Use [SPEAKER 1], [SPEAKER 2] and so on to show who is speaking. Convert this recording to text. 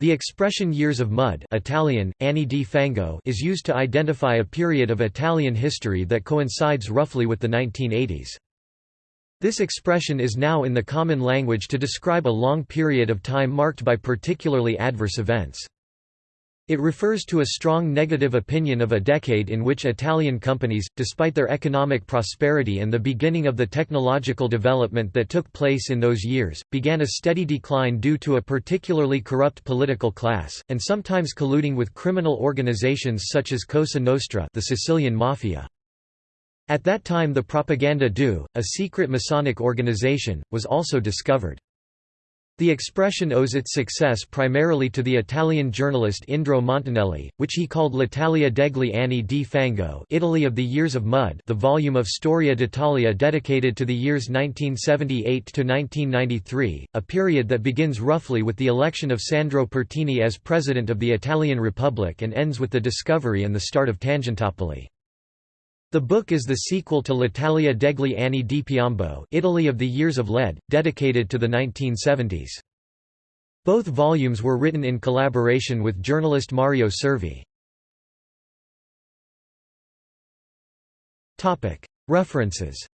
[SPEAKER 1] The expression years of mud Italian, anni di fango is used to identify a period of Italian history that coincides roughly with the 1980s. This expression is now in the common language to describe a long period of time marked by particularly adverse events. It refers to a strong negative opinion of a decade in which Italian companies, despite their economic prosperity and the beginning of the technological development that took place in those years, began a steady decline due to a particularly corrupt political class, and sometimes colluding with criminal organizations such as Cosa Nostra the Sicilian Mafia. At that time the Propaganda Due, a secret Masonic organization, was also discovered. The expression owes its success primarily to the Italian journalist Indro Montanelli, which he called L'Italia degli anni di fango Italy of the Years of Mud the volume of Storia d'Italia dedicated to the years 1978–1993, a period that begins roughly with the election of Sandro Pertini as President of the Italian Republic and ends with the discovery and the start of Tangentopoli. The book is the sequel to L'Italia degli anni di piombo Italy of the Years of Lead, dedicated to the 1970s. Both volumes were written in collaboration with journalist Mario Cervi. References